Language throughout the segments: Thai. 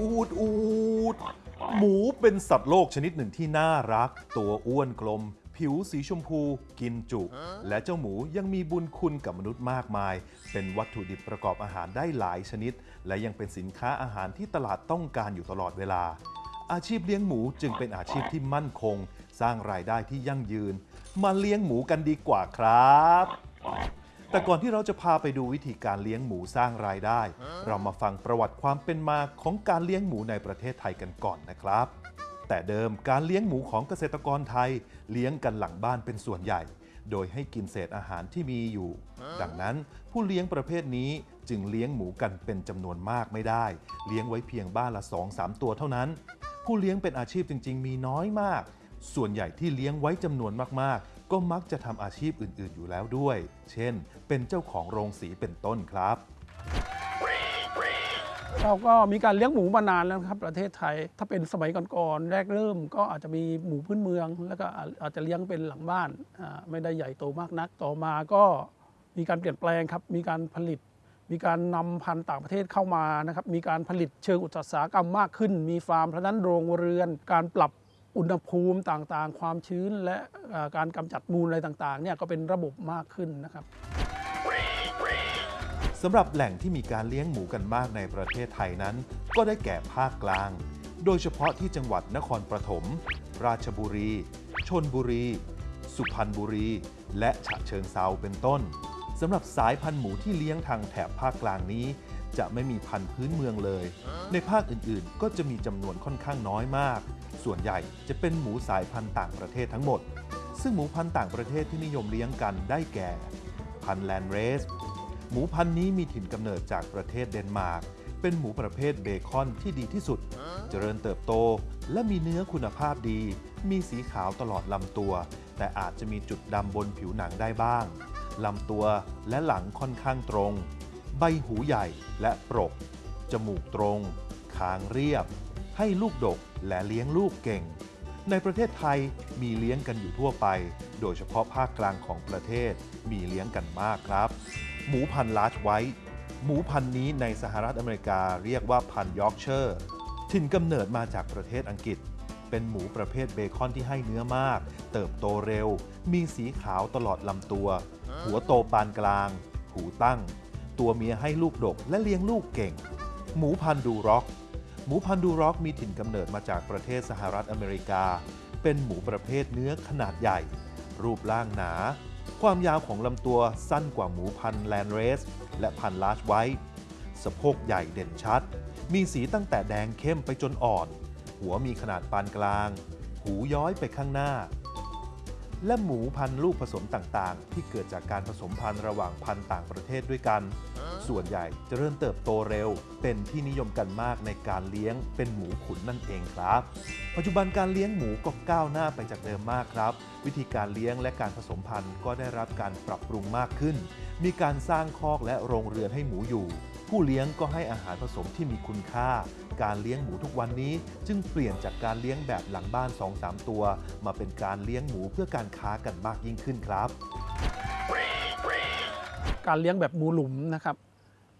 อูดอูดหมูเป็นสัตว์โลกชนิดหนึ่งที่น่ารัก ตัวอ้วนกลม ผิวสีชมพู กินจุ และเจ้าหมูยังมีบุญคุณกับมนุษย์มากมาย เป็นวัตถุดิบประกอบอาหารได้หลายชนิด และยังเป็นสินค้าอาหารที่ตลาดต้องการอยู่ตลอดเวลา อาชีพเลี้ยงหมูจึงเป็นอาชีพที่มั่นคง สร้างรายได้ที่ยั่งยืน มาเลี้ยงหมูกันดีกว่าครับ แต่ก่อนที่เราจะพาไปดูวิธีการเลี้ยงหมูสร้างรายได้ เรามาฟังประวัติความเป็นมาของการเลี้ยงหมูในประเทศไทยกันก่อนนะครับ แต่เดิมการเลี้ยงหมูของเกษตรกรไทย เลี้ยงกันหลังบ้านเป็นส่วนใหญ่ โดยให้กินเศษอาหารที่มีอยู่ ดังนั้นผู้เลี้ยงประเภทนี้จึงเลี้ยงหมูกันเป็นจำนวนมากไม่ได้ เลี้ยงไว้เพียงบ้านละ 2-3 ตัวเท่านั้น ผู้เลี้ยงเป็นอาชีพจริง ๆ มีน้อยมาก ส่วนใหญ่ที่เลี้ยงไว้จำนวนมากๆ ก็มักจะทำอาชีพอื่น ๆ อยู่แล้วด้วย เช่น เป็นเจ้าของโรงสีเป็นต้นครับเราก็มีการเลี้ยงหมูมานานแล้วครับประเทศไทย ถ้าเป็นสมัยก่อนๆแรกเริ่มก็อาจจะมีหมูพื้นเมือง แล้วก็อาจจะเลี้ยงเป็นหลังบ้านอ่าไม่ได้ใหญ่โตมากนัก ต่อมาก็มีการเปลี่ยนแปลงครับ มีการผลิต มีการนำพันธุ์ต่างประเทศเข้ามานะครับ มีการผลิตเชิงอุตสาหกรรมมากขึ้น มีฟาร์มเพราะนั้นโรงเรือน การปรับ อุณหภูมิต่างๆ ความชื้นและการกำจัดมูลอะไรต่างๆเนี่ยก็เป็นระบบมากขึ้นนะครับสำหรับแหล่งที่มีการเลี้ยงหมูกันมากในประเทศไทยนั้น ก็ได้แก่ภาคกลาง โดยเฉพาะที่จังหวัดนครปฐม ราชบุรี ชนบุรี สุพรรณบุรี และฉะเชิงเซาเป็นต้นสำหรับสายพันธุ์หมูที่เลี้ยงทางแถบภาคกลางนี้ จะไม่มีพันธุ์พื้นเมืองเลย ในภาคอื่นๆ ก็จะมีจำนวนค่อนข้างน้อยมาก ส่วนใหญ่จะเป็นหมูสายพันธุ์ต่างประเทศทั้งหมด ซึ่งหมูพันธุ์ต่างประเทศที่นิยมเลี้ยงกันได้แก่ พันธุ์แลนด์เรส หมูพันธุ์นี้มีถิ่นกำเนิดจากประเทศเดนมาร์ก เป็นหมูประเภทเบคอนที่ดีที่สุด เจริญเติบโต และมีเนื้อคุณภาพดี มีสีขาวตลอดลำตัว แต่อาจจะมีจุดดำบนผิวหนังได้บ้างลำตัวและหลังค่อนข้างตรง ใบหูใหญ่และปรก จมูกตรง คางเรียบ ให้ลูกดกและเลี้ยงลูกเก่ง ในประเทศไทยมีเลี้ยงกันอยู่ทั่วไป โดยเฉพาะภาคกลางของประเทศมีเลี้ยงกันมากครับ หมูพันธุ์ลาร์จไวท์หมูพันธุ์นี้ในสหรัฐอเมริกาเรียกว่าพันธุ์ยอร์กเชอร์ถิ่นกำเนิดมาจากประเทศอังกฤษ เป็นหมูประเภทเบคอนที่ให้เนื้อมาก เติบโตเร็ว มีสีขาวตลอดลำตัว หัวโตปานกลาง หูตั้ง ตัวเมียให้ลูกดกและเลี้ยงลูกเก่ง หมูพันธุ์ดูร็อก หมูพันธุ์ดูร็อกมีถิ่นกำเนิดมาจากประเทศสหรัฐอเมริกา เป็นหมูประเภทเนื้อขนาดใหญ่ รูปร่างหนา ความยาวของลำตัวสั้นกว่าหมูพันธุ์แลนด์เรส และพันธุ์ลาร์จไวท์สะโพกใหญ่เด่นชัด มีสีตั้งแต่แดงเข้มไปจนอ่อน หัวมีขนาดปานกลาง หูย้อยไปข้างหน้าและหมูพันธุ์ลูกผสมต่าง ๆ ที่เกิดจากการผสมพันธุ์ระหว่างพันธุ์ต่างประเทศด้วยกัน ส่วนใหญ่จะเริ่มเติบโตเร็ว เป็นที่นิยมกันมากในการเลี้ยงเป็นหมูขุนนั่นเองครับ ปัจจุบันการเลี้ยงหมูก็ก้าวหน้าไปจากเดิมมากครับ วิธีการเลี้ยงและการผสมพันธุ์ก็ได้รับการปรับปรุงมากขึ้น มีการสร้างคอกและโรงเรือนให้หมูอยู่ ผู้เลี้ยงก็ให้อาหารผสมที่มีคุณค่า การเลี้ยงหมูทุกวันนี้ จึงเปลี่ยนจากการเลี้ยงแบบหลังบ้าน 2-3 ตัว มาเป็นการเลี้ยงหมูเพื่อการค้ากันมากยิ่งขึ้นครับการเลี้ยงแบบหมูหลุมนะครับ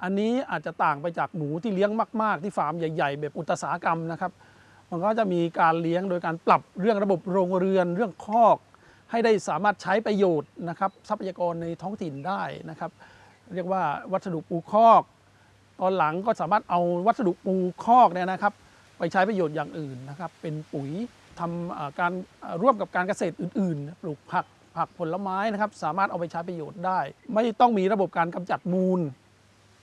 อันนี้อาจจะต่างไปจากหมูที่เลี้ยงมาก ๆ ที่ฟาร์มใหญ่ๆ แบบอุตสาหกรรมนะครับมันก็จะมีการเลี้ยงโดยการปรับเรื่องระบบโรงเรือนเรื่องคอก ให้ได้สามารถใช้ประโยชน์นะครับทรัพยากรในท้องถิ่นได้นะครับ เรียกว่าวัสดุปูคอก ตอนหลังก็สามารถเอาวัสดุปูคอกเนี่ยนะครับ ไปใช้ประโยชน์อย่างอื่นนะครับ เป็นปุ๋ยทำอ่าการร่วมกับการเกษตรอื่น ๆ ปลูกผักผักผลไม้นะครับ สามารถเอาไปใช้ประโยชน์ได้ ไม่ต้องมีระบบการกำจัดมูล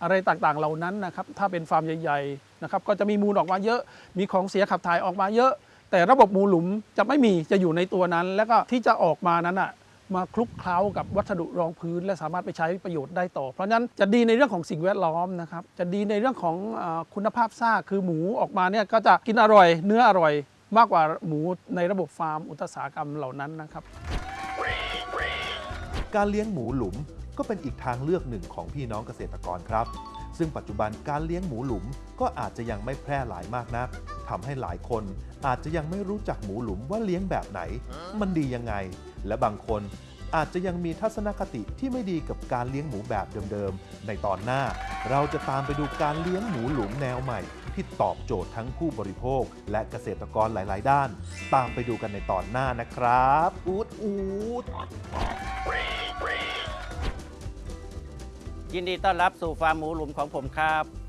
อะไรต่างๆเหล่านั้นนะครับถ้าเป็นฟาร์มใหญ่ๆนะครับก็จะมีมูลออกมาเยอะ มีของเสียขับถ่ายออกมาเยอะ แต่ระบบมูลหลุมจะไม่มีจะอยู่ในตัวนั้น แล้วก็ที่จะออกมานั้นอะมาคลุกเคล้ากับวัสดุรองพื้น และสามารถไปใช้ประโยชน์ได้ต่อ เพราะนั้นจะดีในเรื่องของสิ่งแวดล้อมนะครับจะดีในเรื่องของอคุณภาพซากคือหมูออกมาเนี่ยก็จะกินอร่อย เนื้ออร่อย มากกว่าหมูในระบบฟาร์มอุตสาหกรรมเหล่านั้นนะครับ การเลี้ยงหมูหลุม ก็เป็นอีกทางเลือกหนึ่งของพี่น้องเกษตรกรครับ ซึ่งปัจจุบันการเลี้ยงหมูหลุมก็อาจจะยังไม่แพร่หลายมากนักทำให้หลายคนอาจจะยังไม่รู้จักหมูหลุมว่าเลี้ยงแบบไหน มันดียังไง และบางคนอาจจะยังมีทัศนคติที่ไม่ดีกับการเลี้ยงหมูแบบเดิมๆ ในตอนหน้า เราจะตามไปดูการเลี้ยงหมูหลุมแนวใหม่ ที่ตอบโจทย์ทั้งผู้บริโภค และเกษตรกรหลาย ๆ ด้าน ตามไปดูกันในตอนหน้านะครับ อูดอูด ยินดีต้อนรับสู่ฟาร์มหมูหลุมของผมครับ